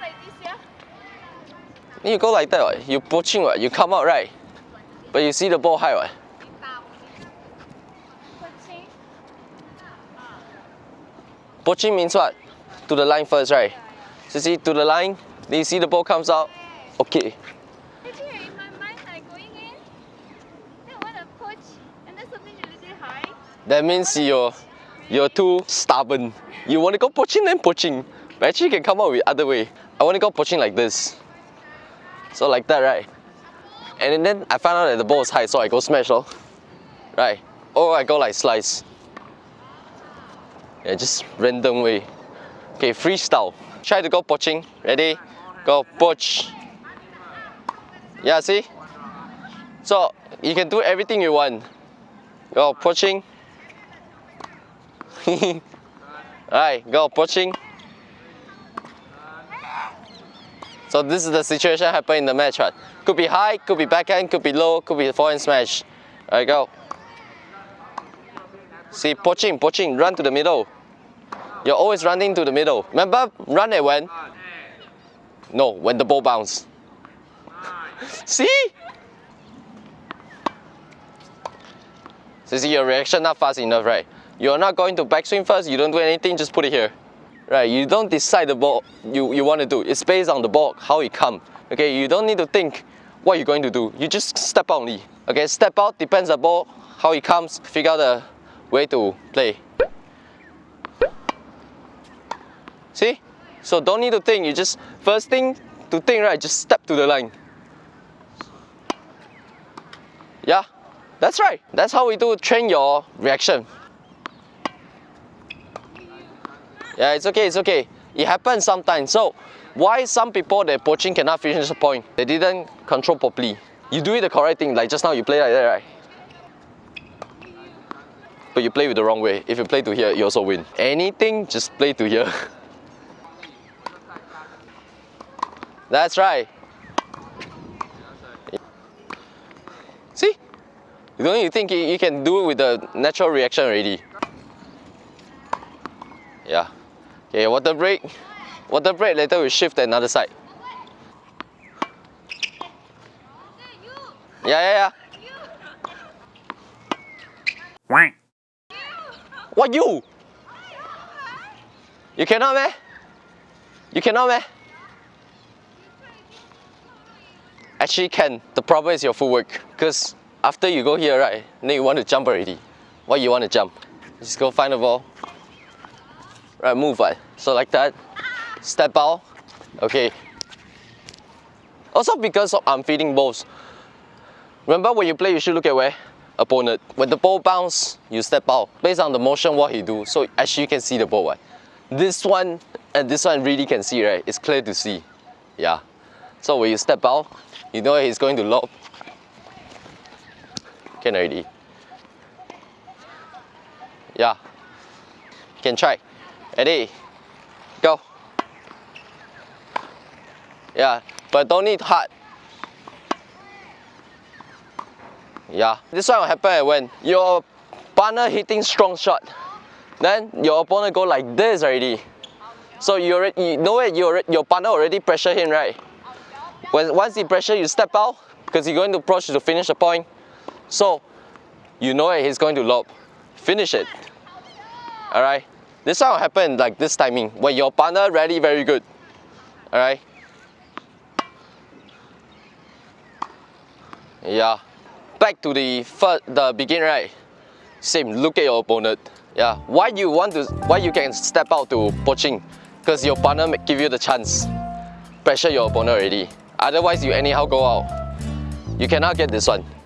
like this, yeah? You go like that, what? You poaching, what? You come out, right? But you see the ball high, what? Poaching. Means what? To the line first, right? So see, to the line, then you see the ball comes out. Okay. That means you're, you're too stubborn. You want to go poaching, then poaching. But actually, you can come out with other way. I want to go poaching like this. So like that, right? And then I found out that the ball is high, so I go smash, oh. Right? Or I go like slice. Yeah, just random way. Okay, freestyle. Try to go poaching. Ready? Go poach. Yeah, see? So you can do everything you want. Go poaching. Alright, go poaching. So this is the situation happen in the match, right? Could be high, could be backhand, could be low, could be forehand smash. There you go. See, poaching, poaching, run to the middle. You're always running to the middle. Remember, run at when? No, when the ball bounce. See? So see your reaction not fast enough, right? You're not going to backswing first, you don't do anything, just put it here. Right, you don't decide the ball you, you want to do. It's based on the ball, how it come. Okay, you don't need to think what you're going to do. You just step out only. Okay, step out depends on the ball, how it comes, figure out the way to play. See? So don't need to think, you just, first thing to think, right, just step to the line. Yeah, that's right. That's how we do train your reaction. Yeah, it's okay, it's okay. It happens sometimes. So, why some people that poaching cannot finish the point? They didn't control properly. You do it the correct thing, like just now you play like that, right? But you play with the wrong way. If you play to here, you also win. Anything, just play to here. That's right. See? Don't you think you you can do it with the natural reaction already? Yeah. Okay, water break. Water break, later we shift to another side. Yeah, yeah, yeah. What you? You cannot meh? You cannot meh? Actually can. The problem is your footwork. Because after you go here, right, then you want to jump already. Why you want to jump? Just go find the ball. Right, move right. So like that. Step out. Okay. Also because I'm feeding balls. Remember when you play, you should look at where? Opponent. When the ball bounce, you step out. Based on the motion, what he do. So actually you can see the ball, right? This one and this one really can see, right? It's clear to see. Yeah. So when you step out, you know he's going to lob. Can I already. Yeah. Can try. Ready? Go. Yeah, but don't need hard. Yeah. This one will happen when your partner hitting strong shot. Then your opponent go like this already. So you already you know it, you already, your partner already pressure him, right? When once he pressure, you step out because you're going to approach to finish the point. So you know it, he's going to lob. Finish it. Alright? This one will happen like this timing when your partner ready very good. Alright? Yeah. Back to the first, the beginning, right? Same, look at your opponent. Yeah. Why you want to why you can step out to poaching? Because your partner give you the chance. Pressure your opponent already. Otherwise you anyhow go out. You cannot get this one.